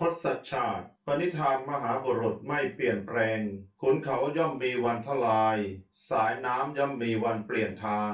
ทศชาติ ปณิธานมหาบุรุษไม่เปลี่ยนแปลง ขุนเขาย่อมมีวันทลาย สายน้ำย่อมมีวันเปลี่ยนทาง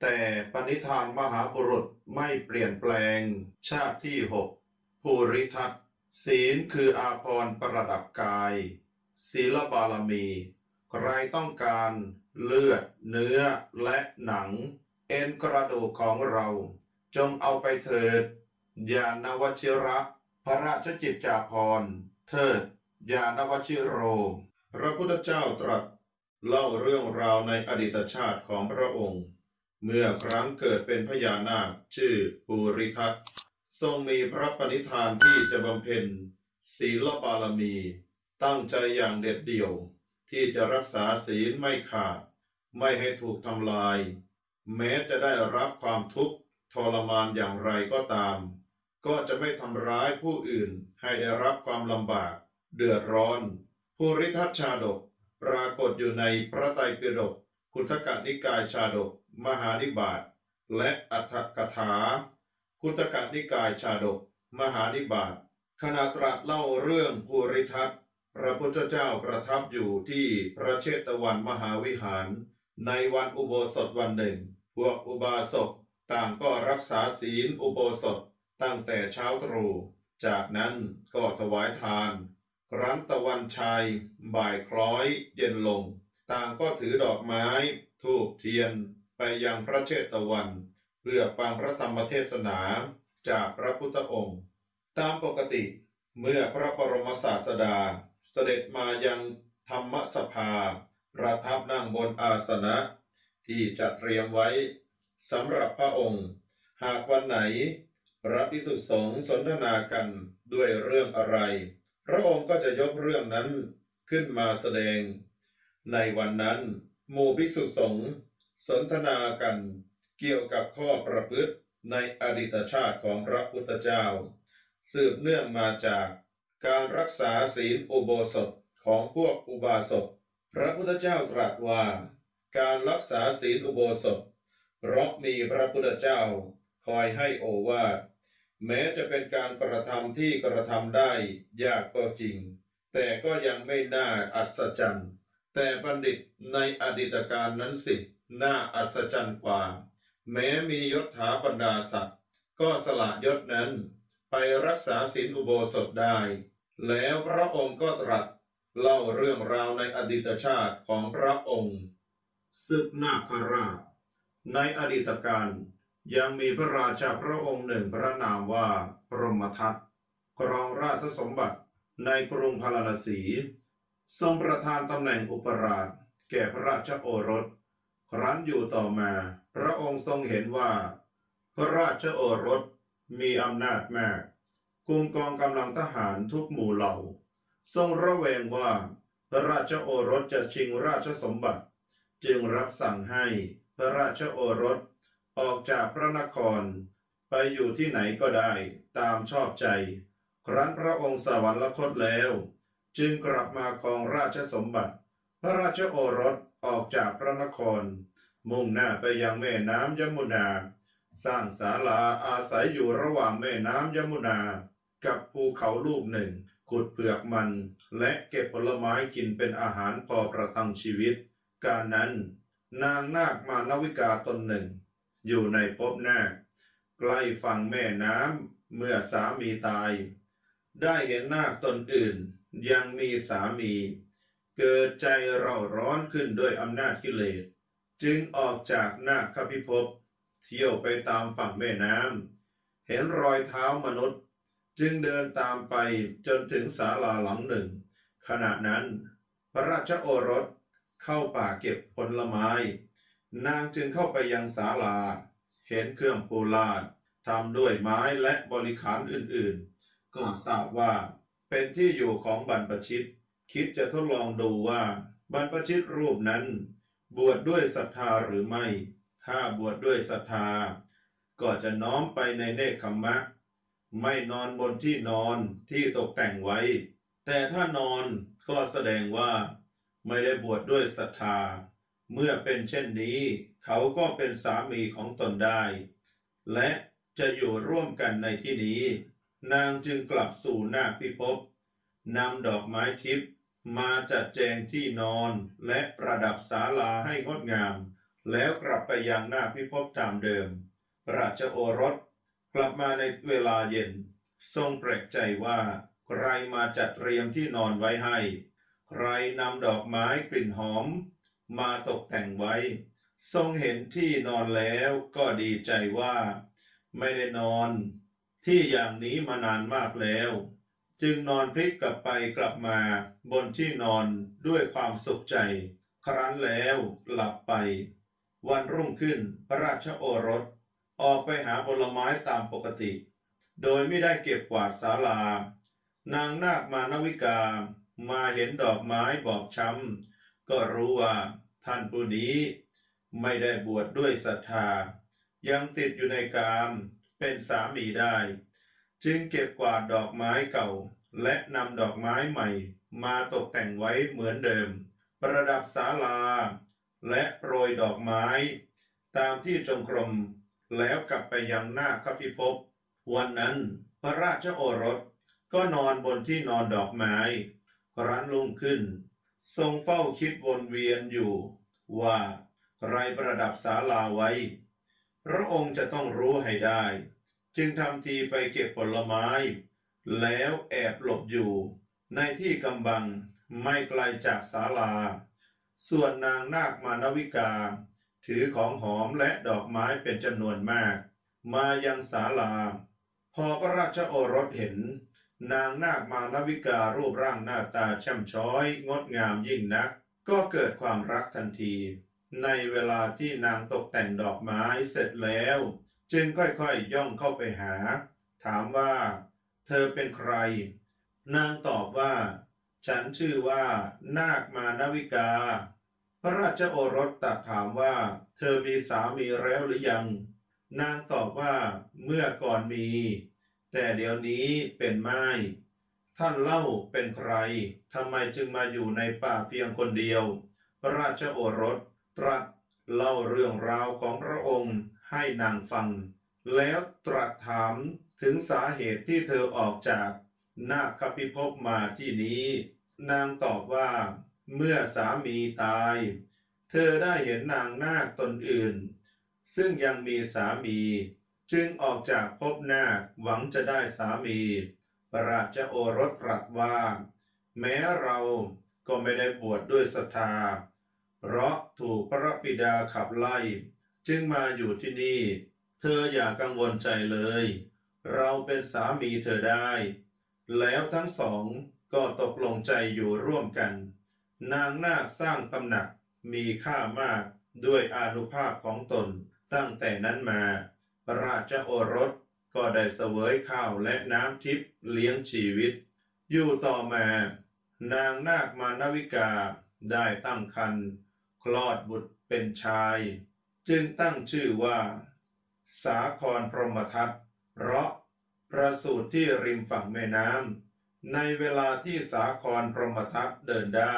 แต่ปณิธานมหาบุรุษไม่เปลี่ยนแปลง ชาติที่หกภูริทัตศีลคืออาภรณ์ประดับกาย ศีลบารมี ใครต้องการเลือด เนื้อและหนัง เอ็นกระดูกของเรา จงเอาไปเถิดยานวชิระ พระราชจิตจาภรณ์ เทิด ยานวชิโร พระพุทธเจ้าตรัสเล่าเรื่องราวในอดีตชาติของพระองค์ เมื่อครั้งเกิดเป็นพญานาคชื่อปูริทัตทรงมีพระปณิธานที่จะบำเพ็ญศีลบารมี ตั้งใจอย่างเด็ดเดี่ยว ที่จะรักษาศีลไม่ขาด ไม่ให้ถูกทำลาย แม้จะได้รับความทุกข์ทรมานอย่างไรก็ตาม ก็จะไม่ทำร้ายผู้อื่นให้ได้รับความลำบาก เดือดร้อน ภูริทัตชาดก ปรากฏอยู่ในพระไตรปิฎกคุทกนิกายชาดก มหานิบาตและอัฏฐกถา คุตกนิกายชาดก มหานิบาตขณะตรัสเล่าเรื่องภูริทัตพระพุทธเจ้าประทับอยู่ที่พระเชตวันมหาวิหาร ในวันอุโบสถวันหนึ่ง พวกอุบาสกต่างก็รักษาศีลอุโบสถ ตั้งแต่เช้าตรู่ จากนั้นก็ถวายทาน ครั้นตะวันชัย บ่ายคล้อยเย็นลง ต่างก็ถือดอกไม้ทูบเทียนไปยังพระเชตวัน เพื่อฟังพระธรรมเทศนาจากพระพุทธองค์ ตามปกติเมื่อพระบรมศาสดาเสด็จมายังธรรมสภา ประทับนั่งบนอาสนะ ที่จะเตรียมไว้สำหรับพระองค์ หากวันไหน พระภิกษุสงฆ์สนทนากันด้วยเรื่องอะไร พระองค์ก็จะยกเรื่องนั้นขึ้นมาแสดง ในวันนั้นหมู่ภิกษุสงฆ์สนทนากันเกี่ยวกับข้อประพฤติในอดีตชาติของพระพุทธเจ้า สืบเนื่องมาจากการรักษาศีลอุโบสถของพวกอุบาสกพระพุทธเจ้าตรัสว่า การรักษาศีลอุโบสถเพราะมีพระพุทธเจ้าคอยให้โอวาท แม้จะเป็นการกระทำที่กระทำได้ยากก็จริง แต่ก็ยังไม่น่าอัศจรรย์ แต่บัณฑิตในอดีตการนั้นสิ น่าอัศจรรย์กว่า แม้มียศถาบรรดาศักดิ์ก็สละยศนั้น ไปรักษาศีลอุโบสถได้ แล้วพระองค์ก็ตรัสเล่าเรื่องราวในอดีตชาติของพระองค์ศึกนาคราชในอดีตการ ยังมีพระราชาพระองค์หนึ่งพระนามว่าพรหมทัตครองราชสมบัติในกรุงพาราณสี ทรงประทานตำแหน่งอุปราช แก่พระราชโอรส ครั้นอยู่ต่อมา พระองค์ทรงเห็นว่า พระราชโอรสมีอำนาจมากกุมกองกำลังทหารทุกหมู่เหล่า ทรงระแวงว่า พระราชโอรสจะชิงราชสมบัติ จึงรับสั่งให้พระราชโอรส ออกจากพระนคร ไปอยู่ที่ไหนก็ได้ตามชอบใจ ครั้นพระองค์สวรรคตแล้ว จึงกลับมาครองราชสมบัติ พระราชโอรสออกจากพระนคร มุ่งหน้าไปยังแม่น้ำยมุนา สร้างศาลาอาศัยอยู่ระหว่างแม่น้ำยมุนา กับภูเขาลูกหนึ่งขุดเปลือกมัน และเก็บผลไม้กินเป็นอาหารพอประทังชีวิต การนั้นนางนาคมานวิกาตนหนึ่ง อยู่ในภพนาใกล้ฝั่งแม่น้ำเมื่อสามีตาย ได้เห็นนาคตนอื่น ยังมีสามี เกิดใจเร่าร้อนขึ้นด้วยอำนาจกิเลส จึงออกจากนาคพิภพเที่ยวไปตามฝั่งแม่น้ำเห็นรอยเท้ามนุษย์ จึงเดินตามไปจนถึงศาลาหลังหนึ่ง ขณะนั้น พระราชโอรสเข้าป่าเก็บผลไม้ นางจึงเข้าไปยังศาลา เห็นเครื่องปูลาดทำด้วยไม้และบริขารอื่นๆ ก็ทราบว่าเป็นที่อยู่ของบรรพชิต คิดจะทดลองดูว่าบรรพชิตรูปนั้น บวชดด้วยศรัทธาหรือไม่ ถ้าบวชดด้วยศรัทธา ก็จะน้อมไปในเนคขมมะไม่นอนบนที่นอนที่ตกแต่งไว้ แต่ถ้านอนก็แสดงว่าไม่ได้บวชดด้วยศรัทธา เมื่อเป็นเช่นนี้ เขาก็เป็นสามีของตนได้ และจะอยู่ร่วมกันในที่นี้ นางจึงกลับสู่นาคพิภพนำดอกไม้ทิพย์มาจัดแจงที่นอนและประดับศาลาให้งดงาม แล้วกลับไปยังนาคพิภพตามเดิม ราชโอรสกลับมาในเวลาเย็น ทรงแปลกใจว่า ใครมาจัดเตรียมที่นอนไว้ให้ ใครนำดอกไม้กลิ่นหอม มาตกแต่งไว้ ทรงเห็นที่นอนแล้วก็ดีใจว่า ไม่ได้นอนที่อย่างนี้มานานมากแล้ว จึงนอนพลิกกลับไปกลับมาบนที่นอนด้วยความสุขใจ ครั้นแล้วหลับไป วันรุ่งขึ้นพระราชโอรส ออกไปหาผลไม้ตามปกติ โดยไม่ได้เก็บกวาดศาลา นางนาคมานวิกามาเห็นดอกไม้บอบช้ำก็รู้ว่า ท่านผู้นี้ไม่ได้บวชดด้วยศรัทธา ยังติดอยู่ในกามเป็นสามีได้ จึงเก็บกวาดดอกไม้เก่า และนำดอกไม้ใหม่มาตกแต่งไว้เหมือนเดิม ประดับศาลา และโปรยดอกไม้ ตามที่จงกรมแล้วกลับไปยังหน้าคพิภพวันนั้นพระราชโอรสก็นอนบนที่นอนดอกไม้ ครั้นลุ่งขึ้น ทรงเฝ้าคิดวนเวียนอยู่ว่าใครประดับศาลาไว้ พระองค์จะต้องรู้ให้ได้ จึงทำทีไปเก็บผลไม้ แล้วแอบหลบอยู่ ในที่กำบังไม่ไกลจากศาลา ส่วนนางนาคมานวิกา ถือของหอมและดอกไม้เป็นจำนวนมาก มายังศาลา พอพระราชโอรสเห็น นางนาคมานวิการูปร่างหน้าตาช่ำช้อย งดงามยิ่งนัก ก็เกิดความรักทันที ในเวลาที่นางตกแต่งดอกไม้เสร็จแล้ว จึงค่อยๆย่องเข้าไปหา ถามว่า เธอเป็นใคร นางตอบว่า ฉันชื่อว่า นาคมานวิกา พระราชโอรสตรัสถามว่า เธอมีสามีแล้วหรือยัง นางตอบว่า เมื่อก่อนมี แต่เดี๋ยวนี้เป็นไม่ท่านเล่าเป็นใคร ทำไมจึงมาอยู่ในป่าเพียงคนเดียว พระราชโอรสตรัสเล่าเรื่องราวของพระองค์ให้นางฟัง แล้วตรัสถามถึงสาเหตุที่เธอออกจากนาคพิภพมาที่นี้ นางตอบว่า เมื่อสามีตาย เธอได้เห็นนางนาคตนอื่น ซึ่งยังมีสามี จึงออกจากภพนาคหวังจะได้สามีพระราชโอรสตรัสว่า แม้เราก็ไม่ได้บวชดด้วยศรัทธา เพราะถูกพระบิดาขับไล่ จึงมาอยู่ที่นี่ เธออย่ากังวลใจเลย เราเป็นสามีเธอได้ แล้วทั้งสองก็ตกลงใจอยู่ร่วมกัน นางนาคสร้างตำหนักมีค่ามากด้วยอานุภาพของตนตั้งแต่นั้นมา ราชโอรสก็ได้เสวยข้าวและน้ำทิพย์เลี้ยงชีวิต อยู่ต่อมา นางนาคมานวิกาได้ตั้งครรภ์คลอดบุตรเป็นชาย จึงตั้งชื่อว่า สาครพรหมทัตเพราะประสูติที่ริมฝั่งแม่น้ำในเวลาที่สาครพรหมทัตเดินได้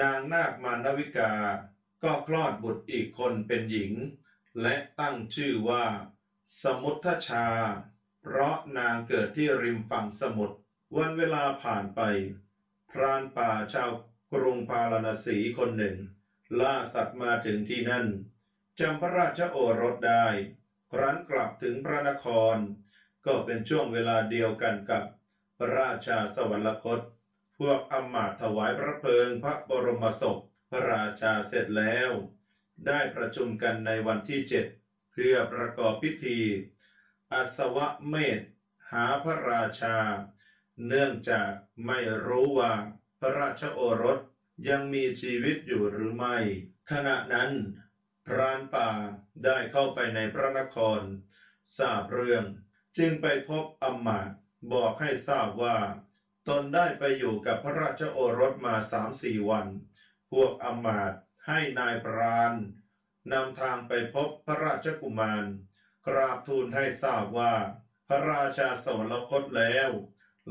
นางนาคมานวิกา ก็คลอดบุตรอีกคนเป็นหญิง และตั้งชื่อว่า สมุทชา เพราะนางเกิดที่ริมฝั่งสมุทร วันเวลาผ่านไป พรานป่าชาวกรุงพาราณสีคนหนึ่ง ล่าสัตว์มาถึงที่นั่นจำพระราชโอรสได้ ครั้นกลับถึงพระนคร ก็เป็นช่วงเวลาเดียวกันกับพระราชาสวรรคต พวกอำมาตถวายพระเพลิงพระบรมศพ พระราชาเสร็จแล้ว ได้ประชุมกันในวันที่เจ็ด พื่อประกอบพิธี อัศวเมธหาพระราชา เนื่องจากไม่รู้ว่าพระราชโอรสยังมีชีวิตอยู่หรือไม่ ขณะนั้น พรานป่าได้เข้าไปในพระนคร ทราบเรื่อง จึงไปพบอมาตบอกให้ทราบว่า ตนได้ไปอยู่กับพระราชโอรสมาสามสี่วัน พวกอมาตให้นายพราน นำทางไปพบพระราชกุมาร กราบทูลให้ทราบว่า พระราชาสวรรคตแล้ว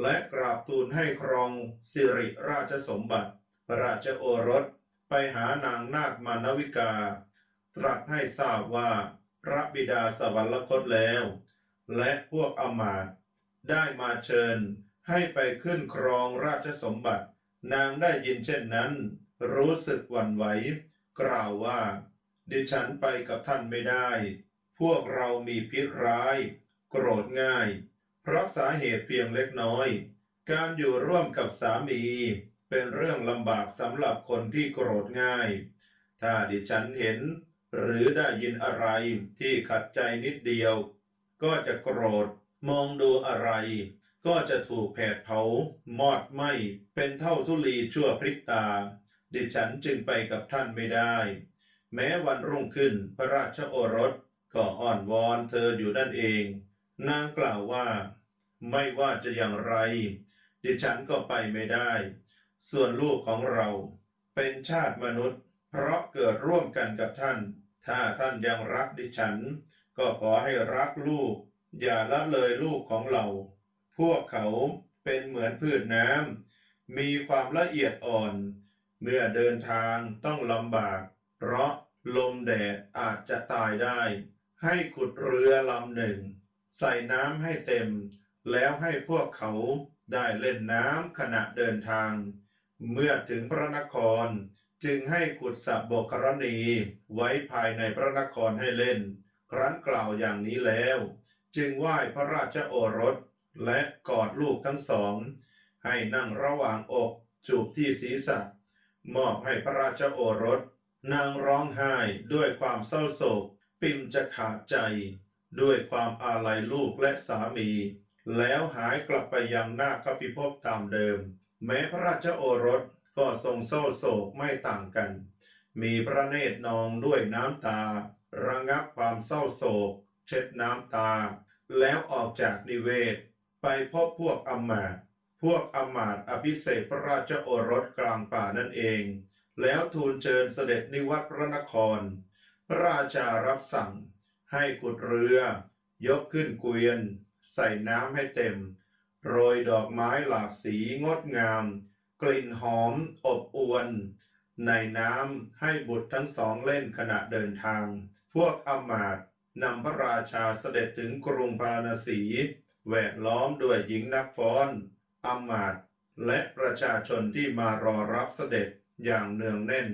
และกราบทูลให้ครองสิริราชสมบัติ พระราชโอรสไปหานางนาคมานวิกา ตรัสให้ทราบว่า พระบิดาสวรรคตแล้ว และพวกอมาตได้มาเชิญให้ไปขึ้นครองราชสมบัติ นางได้ยินเช่นนั้น รู้สึกหวั่นไหว กล่าวว่า ดิฉันไปกับท่านไม่ได้ พวกเรามีพิษร้าย โกรธง่าย เพราะสาเหตุเพียงเล็กน้อย การอยู่ร่วมกับสามี เป็นเรื่องลำบากสำหรับคนที่โกรธง่าย ถ้าดิฉันเห็น หรือได้ยินอะไรที่ขัดใจนิดเดียว ก็จะโกรธ มองดูอะไร ก็จะถูกแผดเผามอดไหมเป็นเท่าทุลีชั่วพริบตา ดิฉันจึงไปกับท่านไม่ได้ แม้วันรุ่งขึ้นพระราชโอรสก็อ้อนวอนเธออยู่นั่นเอง นางกล่าวว่า ไม่ว่าจะอย่างไร ดิฉันก็ไปไม่ได้ ส่วนลูกของเราเป็นชาติมนุษย์ เพราะเกิดร่วมกันกับท่าน ถ้าท่านยังรักดิฉัน ก็ขอให้รักลูก อย่าละเลยลูกของเรา พวกเขาเป็นเหมือนพืชน้ำมีความละเอียดอ่อน เมื่อเดินทางต้องลำบาก เพราะลมแดดอาจจะตายได้ ให้ขุดเรือลำหนึ่ง ใส่น้ำให้เต็ม แล้วให้พวกเขาได้เล่นน้ำขณะเดินทาง เมื่อถึงพระนครจึงให้ขุดสระบกรณีไว้ภายในพระนครให้เล่น ครั้นกล่าวอย่างนี้แล้ว จึงไหว้พระราชโอรสและกอดลูกทั้งสอง ให้นั่งระหว่างอกจูบที่ศีรษะ มอบให้พระราชโอรส นางร้องไห้ด้วยความเศร้าโศก ปิมจะขาดใจ ด้วยความอาลัยลูกและสามี แล้วหายกลับไปยังหน้าคพิภพตามเดิม แม้พระราชโอรสก็ทรงเศร้าโศกไม่ต่างกัน มีพระเนตรนองด้วยน้ำตา ระงับความเศร้าโศก เช็ดน้ำตา แล้วออกจากนิเวศ ไปพบพวกอมาตพวกอมาตอภิเษกพระราชโอรสกลางป่านั่นเอง แล้วทูลเชิญเสด็จนิวัตพระนคร พระราชารับสั่งให้ขุดเรือ ยกขึ้นเกวียน ใส่น้ำให้เต็ม โรยดอกไม้หลากสีงดงาม กลิ่นหอมอบอวน ในน้ำให้บุตรทั้งสองเล่นขณะเดินทาง พวกอำมาตย์นำพระราชาเสด็จถึงกรุงพาราณสีแวดล้อมด้วยหญิงนักฟ้อนอำมาตย์และประชาชนที่มารอรับเสด็จ อย่างเนืองแน่น